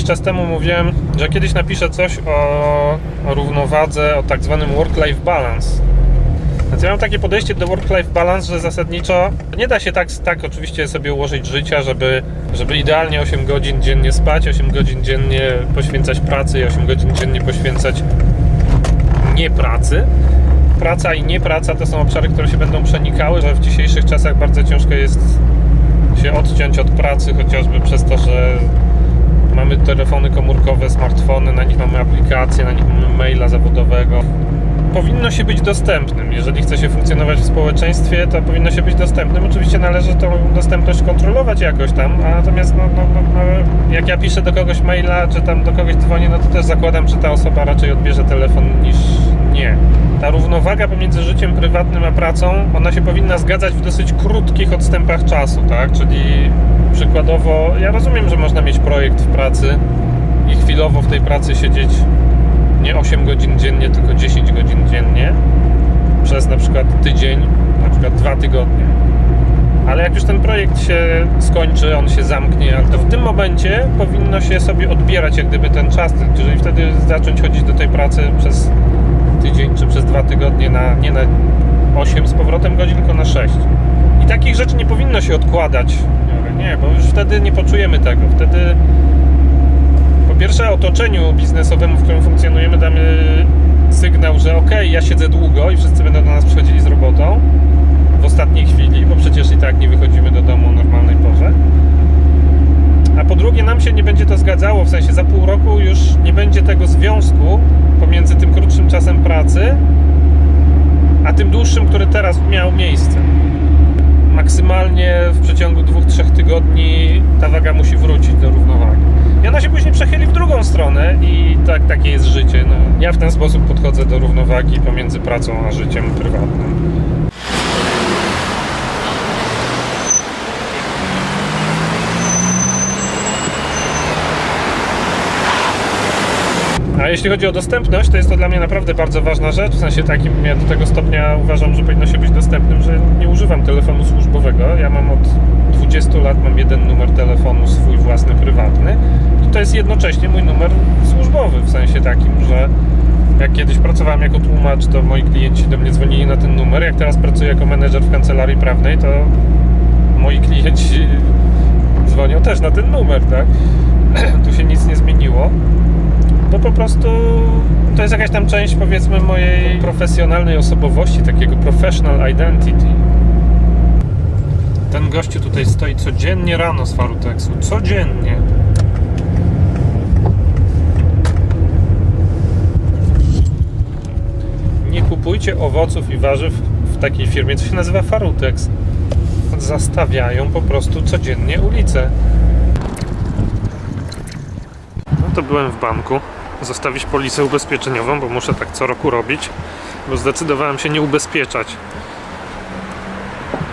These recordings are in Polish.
czas temu mówiłem, że kiedyś napiszę coś o, o równowadze, o tak zwanym work-life balance. Więc ja mam takie podejście do work-life balance, że zasadniczo nie da się tak, tak oczywiście sobie ułożyć życia, żeby, żeby idealnie 8 godzin dziennie spać, 8 godzin dziennie poświęcać pracy i 8 godzin dziennie poświęcać nie pracy. Praca i niepraca to są obszary, które się będą przenikały, że w dzisiejszych czasach bardzo ciężko jest się odciąć od pracy, chociażby przez to, że mamy telefony komórkowe, smartfony, na nich mamy aplikacje, na nich mamy maila zawodowego. Powinno się być dostępnym. Jeżeli chce się funkcjonować w społeczeństwie, to powinno się być dostępnym. Oczywiście należy tą dostępność kontrolować jakoś tam, natomiast no, no, no, no, jak ja piszę do kogoś maila, czy tam do kogoś dzwonię, no to też zakładam, że ta osoba raczej odbierze telefon niż nie. Ta równowaga pomiędzy życiem prywatnym a pracą, ona się powinna zgadzać w dosyć krótkich odstępach czasu, tak? Czyli przykładowo, ja rozumiem, że można mieć projekt w pracy i chwilowo w tej pracy siedzieć nie 8 godzin dziennie, tylko 10 godzin dziennie przez na przykład tydzień, na przykład dwa tygodnie. Ale jak już ten projekt się skończy, on się zamknie, to w tym momencie powinno się sobie odbierać jak gdyby ten czas, czyli wtedy zacząć chodzić do tej pracy przez tydzień czy przez dwa tygodnie na, nie na 8 z powrotem godzin, tylko na 6. I takich rzeczy nie powinno się odkładać. Nie, bo już wtedy nie poczujemy tego. Wtedy po pierwsze otoczeniu biznesowemu, w którym funkcjonujemy, damy sygnał, że ok, ja siedzę długo i wszyscy będą do nas przychodzili z robotą w ostatniej chwili, bo przecież i tak nie wychodzimy do domu o normalnej porze. A po drugie, nam się nie będzie to zgadzało, w sensie za pół roku już nie będzie tego związku pomiędzy tym krótszym czasem pracy, a tym dłuższym, który teraz miał miejsce. Maksymalnie w przeciągu dwóch, trzech tygodni ta waga musi wrócić do równowagi. I ona się później przechyli w drugą stronę i tak, takie jest życie. No, ja w ten sposób podchodzę do równowagi pomiędzy pracą a życiem prywatnym. A jeśli chodzi o dostępność, to jest to dla mnie naprawdę bardzo ważna rzecz. W sensie takim, ja do tego stopnia uważam, że powinno się być dostępnym, że nie używam telefonu służbowego. Ja mam od 20 lat mam jeden numer telefonu swój własny, prywatny i to jest jednocześnie mój numer służbowy, w sensie takim, że jak kiedyś pracowałem jako tłumacz, to moi klienci do mnie dzwonili na ten numer. Jak teraz pracuję jako menedżer w kancelarii prawnej, to moi klienci dzwonią też na ten numer, tak? tu się nic nie zmieniło bo po prostu to jest jakaś tam część powiedzmy mojej profesjonalnej osobowości, takiego professional identity. Ten gościu tutaj stoi codziennie rano z Farutexu, codziennie. Nie kupujcie owoców i warzyw w takiej firmie, co się nazywa Farutex. Zastawiają po prostu codziennie ulicę. No to byłem w banku zostawić polisę ubezpieczeniową, bo muszę tak co roku robić, bo zdecydowałem się nie ubezpieczać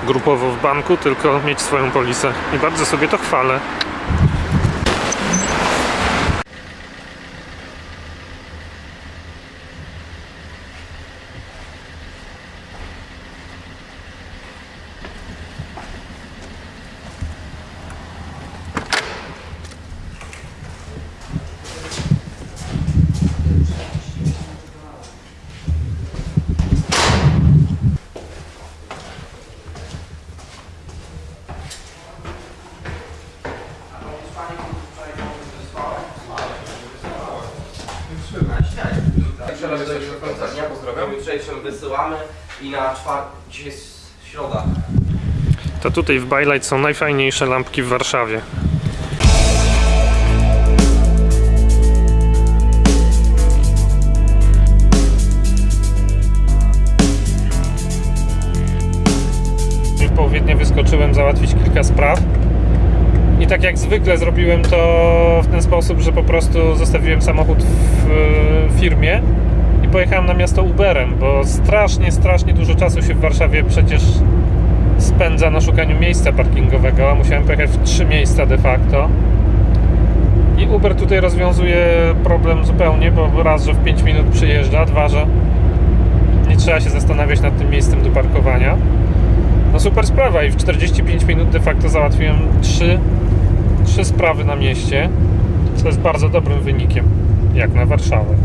grupowo w banku, tylko mieć swoją polisę i bardzo sobie to chwalę. Jeszcze raz do końca dnia pozdrawiam. Jutrzejszym wysyłamy i na czwartek, dzisiaj jest środa. To tutaj w Bylight są najfajniejsze lampki w Warszawie. W połowie dnia wyskoczyłem załatwić kilka spraw. I tak jak zwykle zrobiłem to w ten sposób, że po prostu zostawiłem samochód w firmie i pojechałem na miasto Uberem, bo strasznie, strasznie dużo czasu się w Warszawie przecież spędza na szukaniu miejsca parkingowego, a musiałem pojechać w trzy miejsca de facto. I Uber tutaj rozwiązuje problem zupełnie, bo raz, że w 5 minut przyjeżdża, dwa, że nie trzeba się zastanawiać nad tym miejscem do parkowania. No super sprawa i w 45 minut de facto załatwiłem trzy, trzy sprawy na mieście. Co jest bardzo dobrym wynikiem, jak na Warszawę.